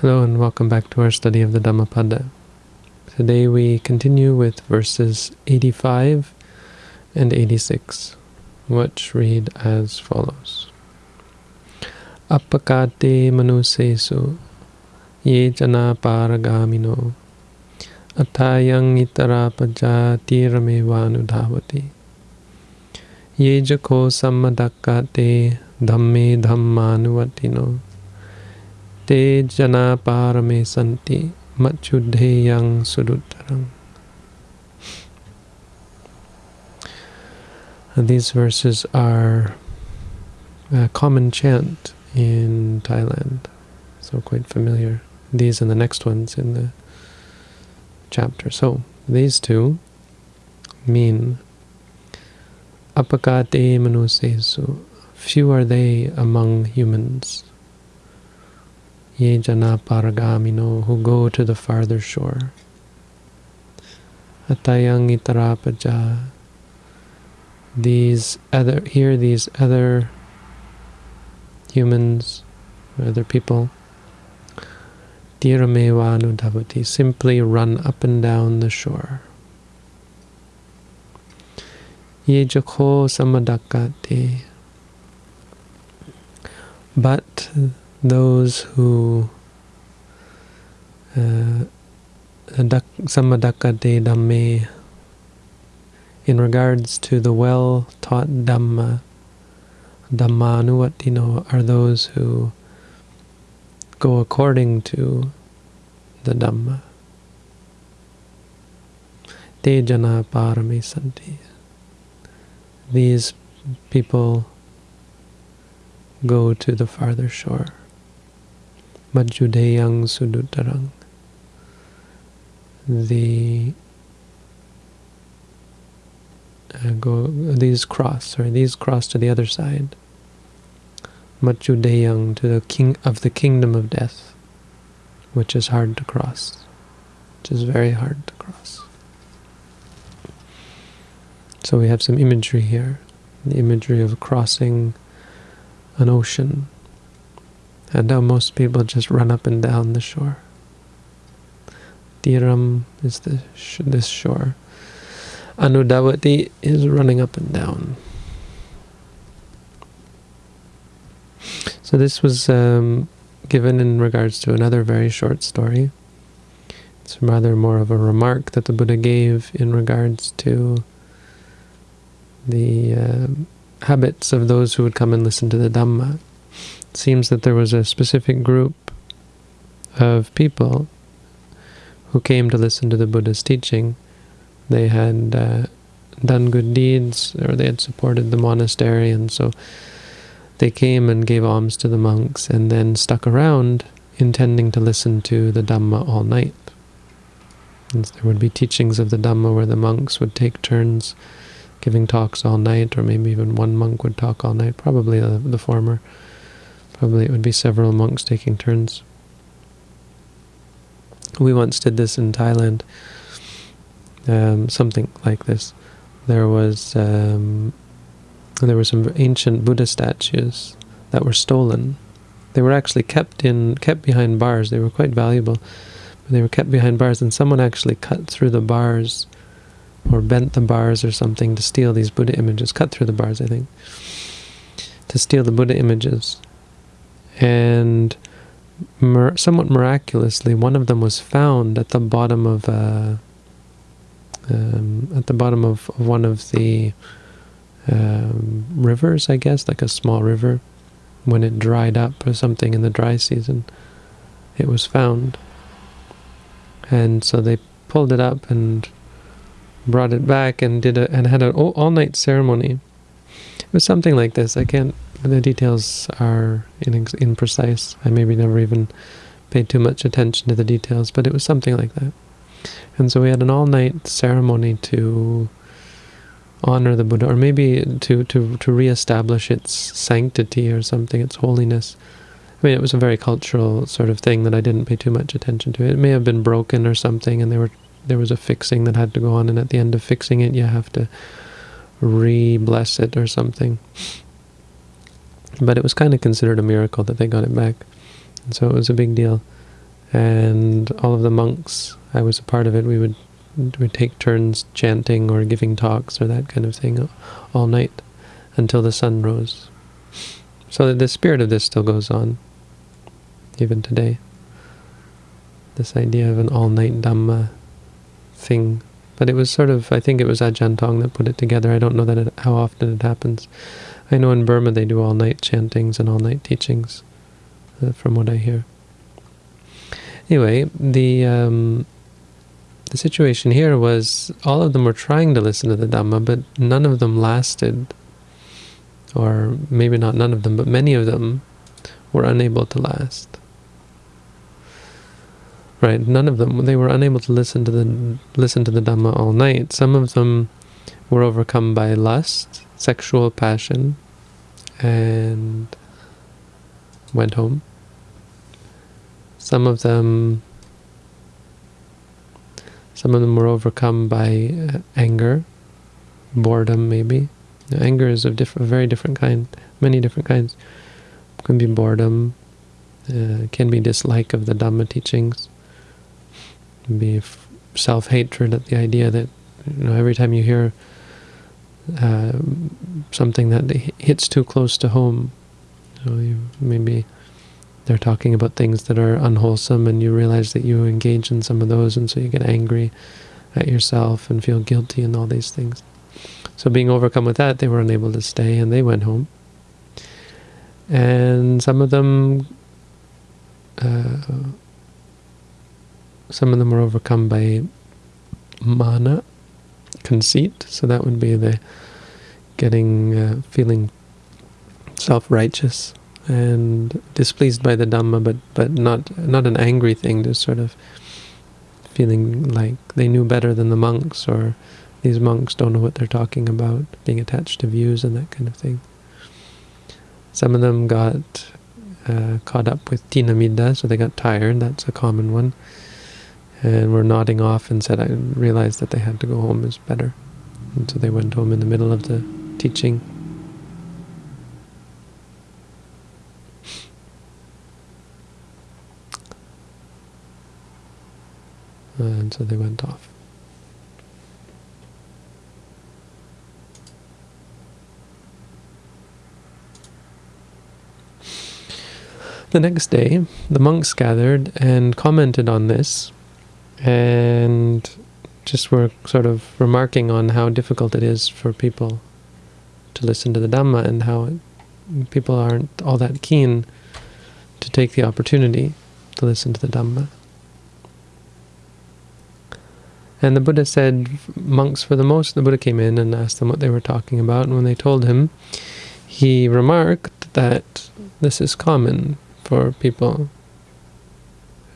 Hello and welcome back to our study of the Dhammapada. Today we continue with verses 85 and 86, which read as follows. Appakate manusesu ye jana paragamino atayang itara pajati vanudhavati ye jako sammadakate dhamme dhammanuvatino te jana. These verses are a common chant in Thailand, so quite familiar. These and the next ones in the chapter. So, these two mean apakate manusesu. Few are they among humans ye jana paragamino, who go to the farther shore. Atayang itarapaja, these other, here these other humans, other people, Tiramevanu simply run up and down the shore. Yejako samadakate, but those who uh, samadakate dhamme in regards to the well-taught dhamma, dhammanuvatino are those who go according to the dhamma. Te jana parame santi. These people go to the farther shore. Majjudeyang Suduttarang. The uh, go these cross or these cross to the other side. Majjudeyang to the king of the kingdom of death, which is hard to cross, which is very hard to cross. So we have some imagery here, the imagery of crossing an ocean and now most people just run up and down the shore. Tiram is the sh this shore. Anudavati is running up and down. So this was um, given in regards to another very short story. It's rather more of a remark that the Buddha gave in regards to the uh, habits of those who would come and listen to the Dhamma seems that there was a specific group of people who came to listen to the Buddha's teaching. They had uh, done good deeds, or they had supported the monastery, and so they came and gave alms to the monks, and then stuck around, intending to listen to the Dhamma all night. And there would be teachings of the Dhamma where the monks would take turns giving talks all night, or maybe even one monk would talk all night, probably the, the former. Probably it would be several monks taking turns. We once did this in Thailand, um, something like this. There was um, there were some ancient Buddha statues that were stolen. They were actually kept in kept behind bars. They were quite valuable, but they were kept behind bars, and someone actually cut through the bars or bent the bars or something to steal these Buddha images. Cut through the bars, I think, to steal the Buddha images and somewhat miraculously, one of them was found at the bottom of uh, um, at the bottom of one of the um, rivers, I guess, like a small river, when it dried up or something in the dry season. It was found, and so they pulled it up and brought it back and did a, and had an all-night ceremony. It was something like this. I can't the details are imprecise. I maybe never even paid too much attention to the details, but it was something like that. And so we had an all-night ceremony to honor the Buddha, or maybe to, to, to re-establish its sanctity or something, its holiness. I mean, it was a very cultural sort of thing that I didn't pay too much attention to. It may have been broken or something, and there were there was a fixing that had to go on, and at the end of fixing it, you have to re-bless it or something. But it was kind of considered a miracle that they got it back. And so it was a big deal. and all of the monks, I was a part of it, we would we take turns chanting or giving talks or that kind of thing all night until the sun rose. So the spirit of this still goes on, even today. This idea of an all-night Dhamma thing. But it was sort of, I think it was Ajahn Tong that put it together. I don't know that it, how often it happens. I know in Burma they do all-night chantings and all-night teachings, uh, from what I hear. Anyway, the um, the situation here was all of them were trying to listen to the Dhamma, but none of them lasted or maybe not none of them, but many of them were unable to last. Right, none of them, they were unable to listen to the listen to the Dhamma all night. Some of them were overcome by lust, sexual passion, and went home. Some of them some of them were overcome by uh, anger, boredom maybe, Anger is of very different kind, many different kinds. Can be boredom, uh, can be dislike of the Dhamma teachings, can be self-hatred at the idea that you know every time you hear uh, something that hits too close to home, know, you maybe they're talking about things that are unwholesome and you realize that you engage in some of those and so you get angry at yourself and feel guilty and all these things. So being overcome with that, they were unable to stay and they went home. And some of them, uh, some of them were overcome by mana, conceit. So that would be the getting, uh, feeling self-righteous and displeased by the Dhamma, but but not not an angry thing, just sort of feeling like they knew better than the monks or these monks don't know what they're talking about, being attached to views and that kind of thing. Some of them got uh, caught up with thinamiddha, so they got tired, that's a common one, and were nodding off and said, I realized that they had to go home is better. And so they went home in the middle of the teaching. And so they went off. The next day, the monks gathered and commented on this, and just were sort of remarking on how difficult it is for people to listen to the Dhamma and how people aren't all that keen to take the opportunity to listen to the Dhamma. And the Buddha said, monks for the most, the Buddha came in and asked them what they were talking about, and when they told him, he remarked that this is common for people.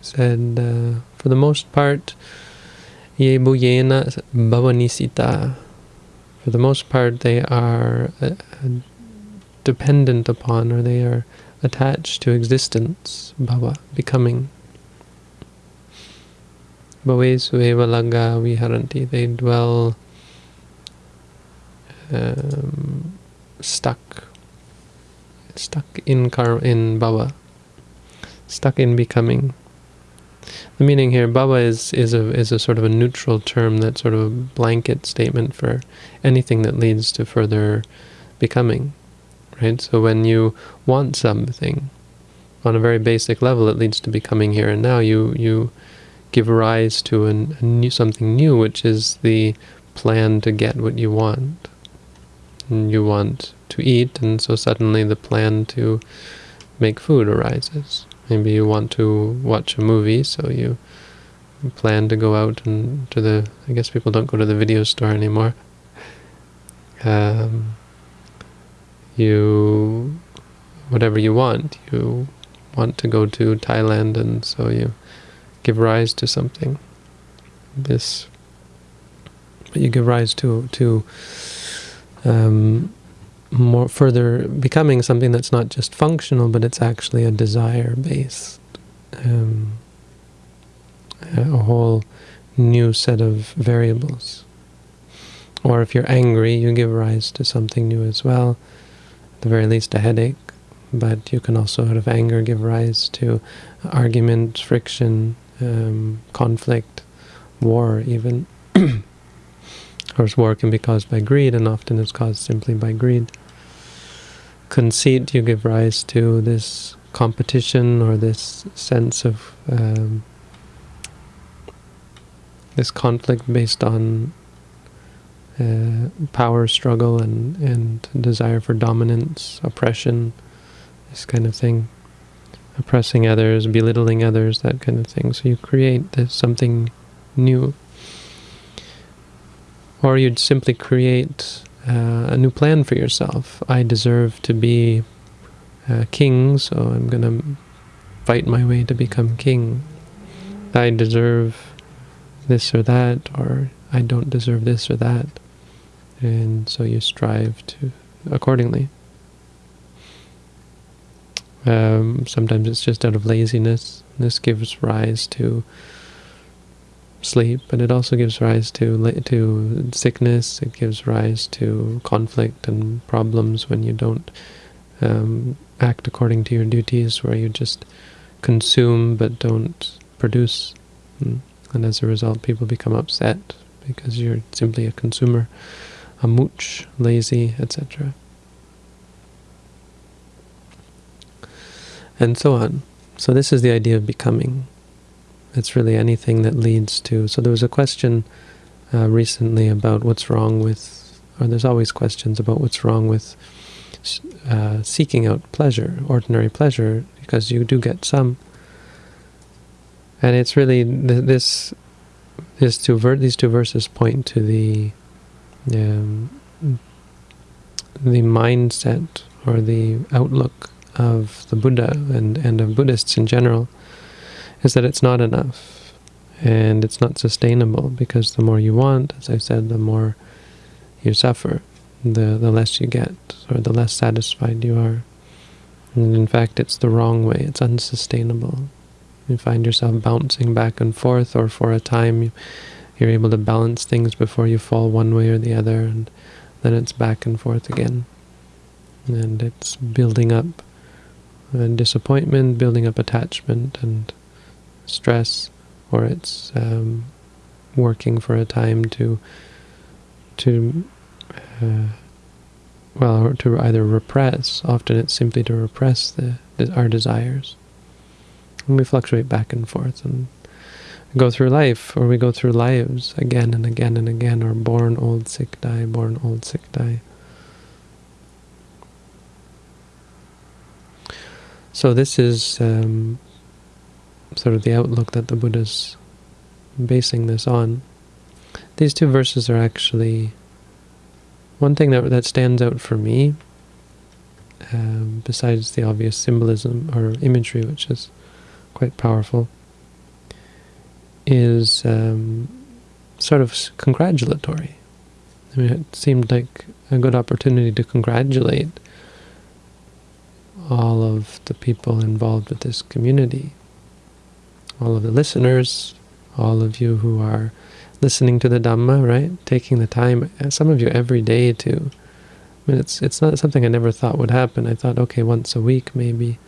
Said, uh, for the most part, yebuyena bhavanisita. For the most part, they are uh, dependent upon, or they are attached to existence, bhava, becoming. Bhavesu eva laga viharanti. They dwell um, stuck, stuck in kar in bhava stuck in becoming. The meaning here, Bhava is is a is a sort of a neutral term that sort of a blanket statement for anything that leads to further becoming, right? So when you want something, on a very basic level, it leads to becoming here and now. You you give rise to an, a new something new, which is the plan to get what you want. And you want to eat, and so suddenly the plan to make food arises. Maybe you want to watch a movie, so you plan to go out and to the, I guess people don't go to the video store anymore. Um, you, whatever you want, you want to go to Thailand and so you give rise to something. This, but you give rise to, to um, more further becoming something that's not just functional, but it's actually a desire-based, um, a whole new set of variables. Or if you're angry, you give rise to something new as well, at the very least a headache, but you can also, out of anger, give rise to argument, friction, um, conflict, war even. of course, war can be caused by greed, and often it's caused simply by greed. Conceit, you give rise to this competition or this sense of um, this conflict based on uh, power struggle and, and desire for dominance, oppression, this kind of thing. Oppressing others, belittling others, that kind of thing. So you create this, something new. Or you'd simply create uh, a new plan for yourself. I deserve to be uh, king, so I'm going to fight my way to become king. I deserve this or that, or I don't deserve this or that. And so you strive to accordingly. Um, sometimes it's just out of laziness. This gives rise to sleep, but it also gives rise to to sickness. It gives rise to conflict and problems when you don't um, act according to your duties, where you just consume but don't produce. Hmm. And as a result, people become upset because you're simply a consumer, a mooch, lazy, etc. And so on. So this is the idea of becoming. It's really anything that leads to... So there was a question uh, recently about what's wrong with... Or there's always questions about what's wrong with uh, seeking out pleasure, ordinary pleasure, because you do get some. And it's really th this this two these two verses point to the um, the mindset or the outlook of the Buddha and and of Buddhists in general is that it's not enough and it's not sustainable because the more you want, as I said, the more you suffer, the the less you get or the less satisfied you are. And in fact, it's the wrong way. It's unsustainable. You find yourself bouncing back and forth, or for a time you're able to balance things before you fall one way or the other, and then it's back and forth again. And it's building up disappointment, building up attachment and stress, or it's um, working for a time to to uh, well, to either repress. Often it's simply to repress the, the our desires. And we fluctuate back and forth and go through life, or we go through lives again and again and again, or born, old, sick, die, born, old, sick, die. So this is um, sort of the outlook that the Buddha's basing this on. These two verses are actually one thing that that stands out for me, um, besides the obvious symbolism or imagery, which is quite powerful, is um, sort of congratulatory. I mean, it seemed like a good opportunity to congratulate all of the people involved with this community, all of the listeners, all of you who are listening to the Dhamma, right? Taking the time, uh, some of you every day to, I mean, it's, it's not something I never thought would happen. I thought, okay, once a week maybe.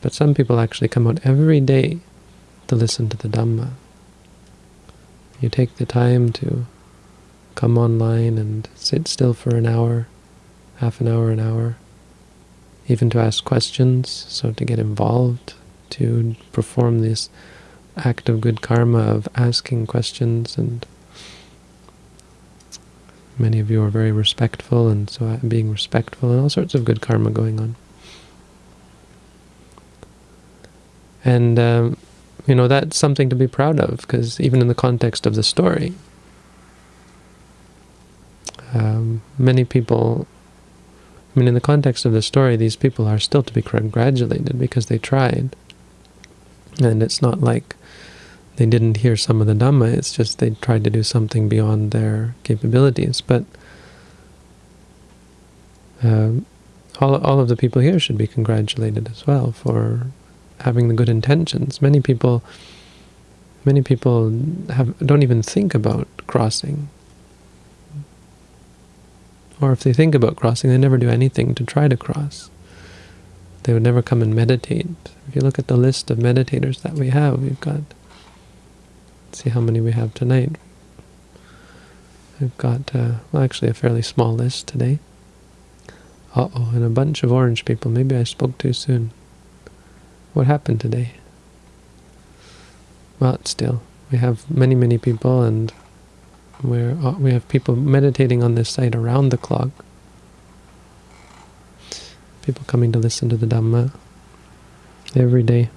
But some people actually come out every day to listen to the Dhamma. You take the time to come online and sit still for an hour, half an hour, an hour, even to ask questions, so to get involved, to perform this act of good karma of asking questions and many of you are very respectful and so being respectful and all sorts of good karma going on. And, um, you know, that's something to be proud of, because even in the context of the story, um, many people, I mean, in the context of the story, these people are still to be congratulated because they tried. And it's not like they didn't hear some of the Dhamma, it's just they tried to do something beyond their capabilities. But um, all, all of the people here should be congratulated as well for having the good intentions. Many people, many people have don't even think about crossing. Or if they think about crossing, they never do anything to try to cross. They would never come and meditate. If you look at the list of meditators that we have, we've got, see how many we have tonight. We've got, uh, well, actually a fairly small list today. Uh-oh, and a bunch of orange people. Maybe I spoke too soon. What happened today? Well, still, we have many, many people, and we're, uh, we have people meditating on this site around the clock. People coming to listen to the Dhamma every day.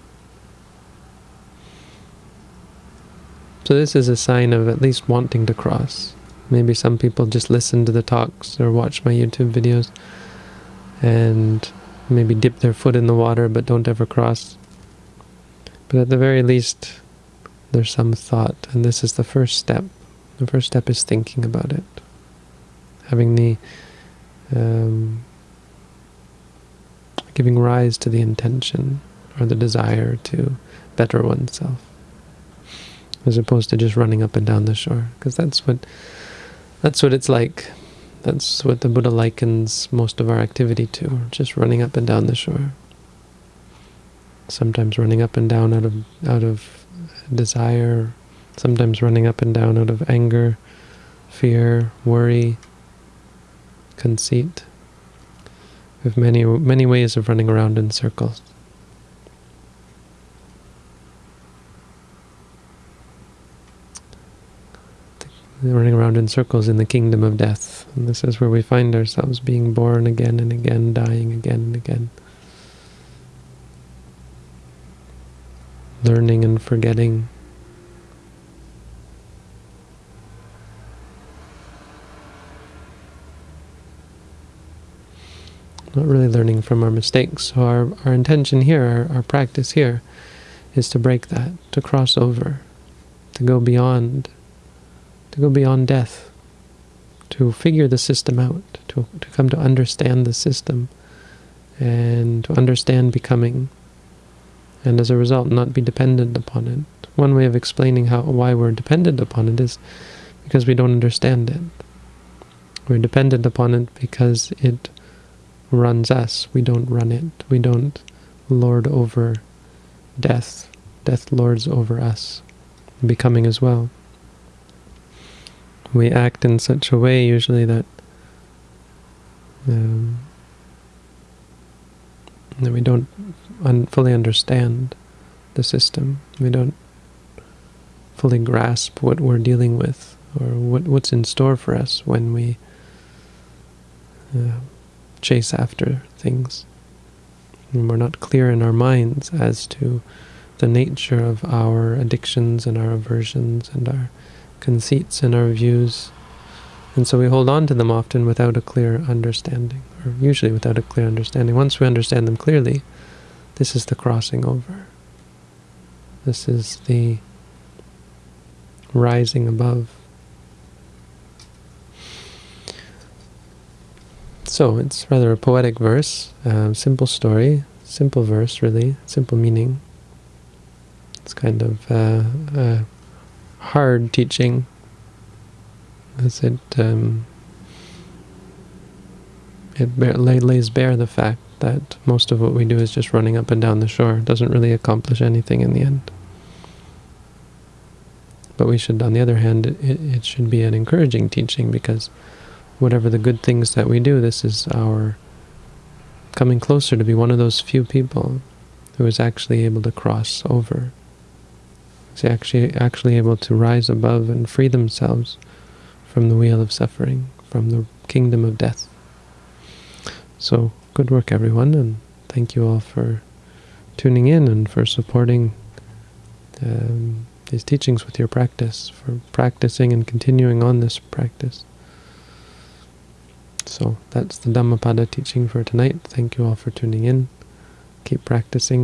So this is a sign of at least wanting to cross. Maybe some people just listen to the talks or watch my YouTube videos and maybe dip their foot in the water but don't ever cross. But at the very least, there's some thought, and this is the first step. The first step is thinking about it. Having the um, giving rise to the intention or the desire to better oneself as opposed to just running up and down the shore because that's what that's what it's like. That's what the Buddha likens most of our activity to just running up and down the shore. Sometimes running up and down out of out of desire sometimes running up and down out of anger fear worry conceit have many many ways of running around in circles running around in circles in the kingdom of death. And this is where we find ourselves being born again and again, dying again and again. Learning and forgetting. Not really learning from our mistakes. So our, our intention here, our, our practice here, is to break that, to cross over, to go beyond to go beyond death, to figure the system out, to, to come to understand the system, and to understand becoming, and as a result not be dependent upon it. One way of explaining how why we're dependent upon it is because we don't understand it. We're dependent upon it because it runs us. We don't run it. We don't lord over death. Death lords over us, becoming as well we act in such a way usually that um, that we don't un fully understand the system. We don't fully grasp what we're dealing with or what what's in store for us when we uh, chase after things. And we're not clear in our minds as to the nature of our addictions and our aversions and our conceits and our views. And so we hold on to them often without a clear understanding, or usually without a clear understanding. Once we understand them clearly, this is the crossing over. This is the rising above. So it's rather a poetic verse, uh, simple story, simple verse really, simple meaning. It's kind of uh, uh, hard teaching, as it um, it lays bare the fact that most of what we do is just running up and down the shore. It doesn't really accomplish anything in the end. But we should, on the other hand, it, it should be an encouraging teaching because whatever the good things that we do, this is our coming closer to be one of those few people who is actually able to cross over is actually actually able to rise above and free themselves from the wheel of suffering, from the kingdom of death. So, good work everyone, and thank you all for tuning in and for supporting um, these teachings with your practice, for practicing and continuing on this practice. So that's the Dhammapada teaching for tonight. Thank you all for tuning in. Keep practicing.